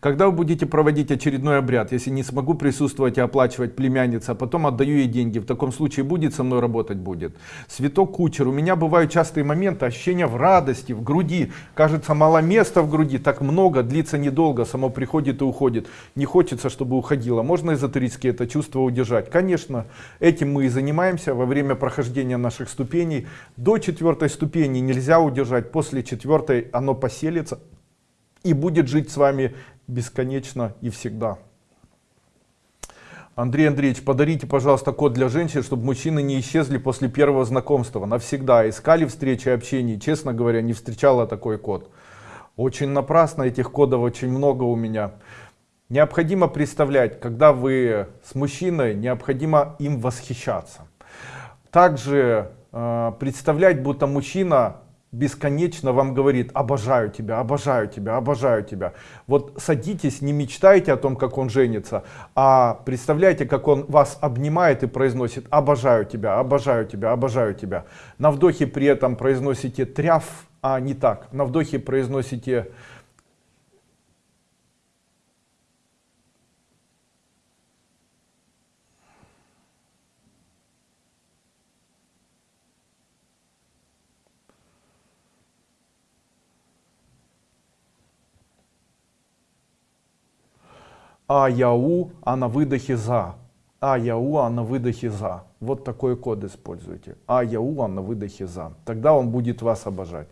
Когда вы будете проводить очередной обряд, если не смогу присутствовать и оплачивать племянница, а потом отдаю ей деньги, в таком случае будет со мной работать будет. Святок кучер, у меня бывают частые моменты, ощущения в радости, в груди, кажется мало места в груди, так много, длится недолго, само приходит и уходит. Не хочется, чтобы уходило. Можно эзотерически это чувство удержать? Конечно, этим мы и занимаемся во время прохождения наших ступеней. До четвертой ступени нельзя удержать, после четвертой оно поселится и будет жить с вами бесконечно и всегда. Андрей Андреевич, подарите, пожалуйста, код для женщин, чтобы мужчины не исчезли после первого знакомства. Навсегда. Искали встречи, общения. Честно говоря, не встречала такой код. Очень напрасно, этих кодов очень много у меня. Необходимо представлять, когда вы с мужчиной, необходимо им восхищаться. Также э, представлять, будто мужчина бесконечно вам говорит обожаю тебя обожаю тебя обожаю тебя вот садитесь не мечтайте о том как он женится а представляете как он вас обнимает и произносит обожаю тебя обожаю тебя обожаю тебя на вдохе при этом произносите тряв а не так. На вдохе произносите а яу а на выдохе за а яу а на выдохе за вот такой код используйте. А яу а на выдохе за тогда он будет вас обожать